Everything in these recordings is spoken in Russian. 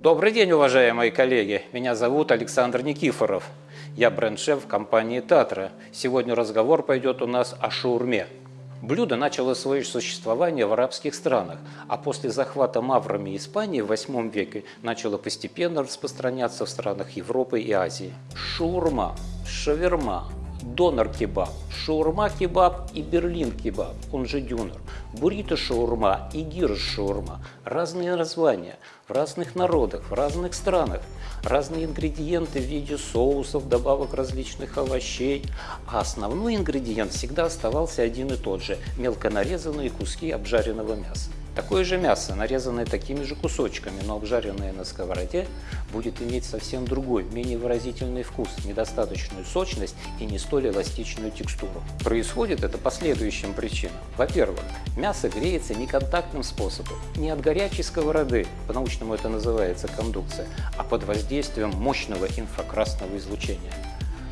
Добрый день, уважаемые коллеги! Меня зовут Александр Никифоров. Я бренд-шеф компании «Татра». Сегодня разговор пойдет у нас о шаурме. Блюдо начало свое существование в арабских странах, а после захвата маврами Испании в VIII веке начало постепенно распространяться в странах Европы и Азии. Шаурма, шаверма, донор-кебаб, шаурма-кебаб и берлин-кебаб, он же дюнер, буррито-шаурма и гирш-шаурма. Разные названия в разных народах, в разных странах, разные ингредиенты в виде соусов, добавок различных овощей. А основной ингредиент всегда оставался один и тот же – мелко нарезанные куски обжаренного мяса. Такое же мясо, нарезанное такими же кусочками, но обжаренное на сковороде, будет иметь совсем другой, менее выразительный вкус, недостаточную сочность и не столь эластичную текстуру. Происходит это по следующим причинам. Во-первых, мясо греется неконтактным способом, не от горячей сковороды, по-научному это называется кондукция, а под воздействием мощного инфракрасного излучения.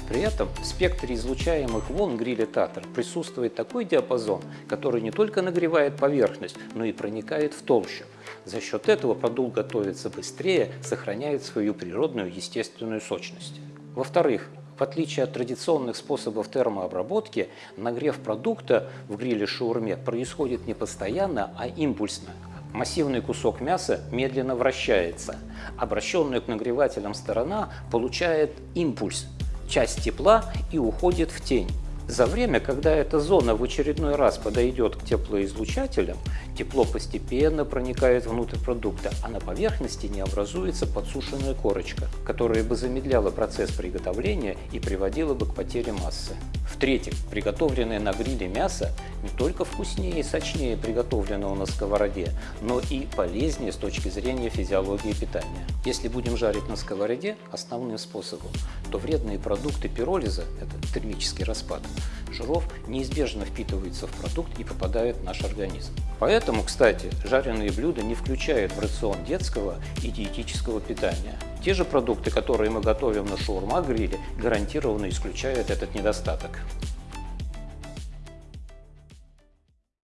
При этом в спектре излучаемых волн гриля Татар присутствует такой диапазон, который не только нагревает поверхность, но и проникает в толщу. За счет этого продукт готовится быстрее, сохраняет свою природную естественную сочность. Во-вторых, в отличие от традиционных способов термообработки, нагрев продукта в гриле шаурме происходит не постоянно, а импульсно. Массивный кусок мяса медленно вращается. Обращенная к нагревателям сторона получает импульс, часть тепла и уходит в тень. За время, когда эта зона в очередной раз подойдет к теплоизлучателям, тепло постепенно проникает внутрь продукта, а на поверхности не образуется подсушенная корочка, которая бы замедляла процесс приготовления и приводила бы к потере массы. В-третьих, приготовленное на гриле мясо не только вкуснее и сочнее приготовленного на сковороде, но и полезнее с точки зрения физиологии питания. Если будем жарить на сковороде основным способом, то вредные продукты пиролиза, это термический распад, жиров неизбежно впитываются в продукт и попадают в наш организм. Поэтому, кстати, жареные блюда не включают в рацион детского и диетического питания. Те же продукты, которые мы готовим на шаурма-гриле, гарантированно исключают этот недостаток.